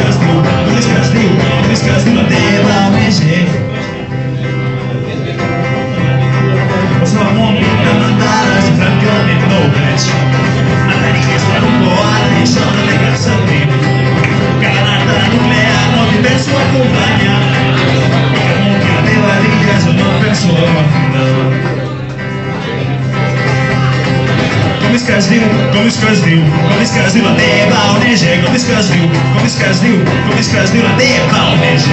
que es diu, com és que es diu, com és que es diu la teva ONG? Com és que es diu, com és que es diu, com és que es diu la teva ONG, com és que es diu, com és que es diu, com és que es diu la teva ONG.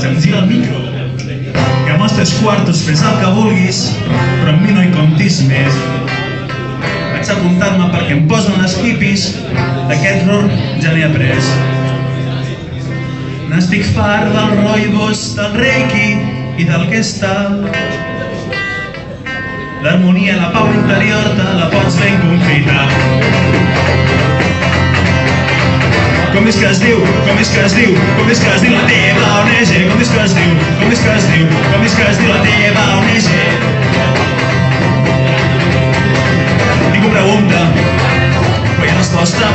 Se'm gira el micro. Que amb els teus quartos fes el que vulguis, però amb mi no hi comptis més. Vaig apuntar-me perquè em posen les hippies, d'aquest error ja n'he après. N'estic fart del roibos, del reiki i del que està. L'harmonia, la pau interior te la pots ben confitar. Com és que es diu, com és que es diu, com és que es diu la teva ONG, com és que es diu, com és que es diu, com és que es diu la teva ONG. Ningú pregunta, però no és vostre.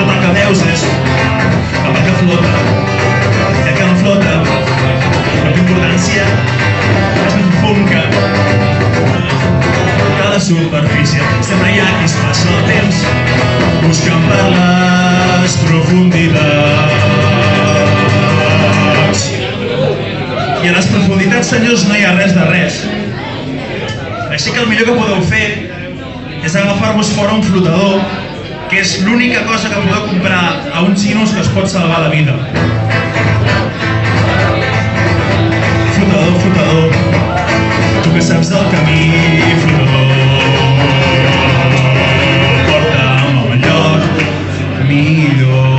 Tot el que veus és el que flota, superfície. Hi ha qui es passa el temps buscant per les profunditats. I a les profunditats senyors no hi ha res de res. Així que el millor que podeu fer és agafar-vos fora un flotador que és l'única cosa que podeu comprar a uns xinos que es pot salvar la vida. Flotador, flotador tu que saps del camí, flotador lindo.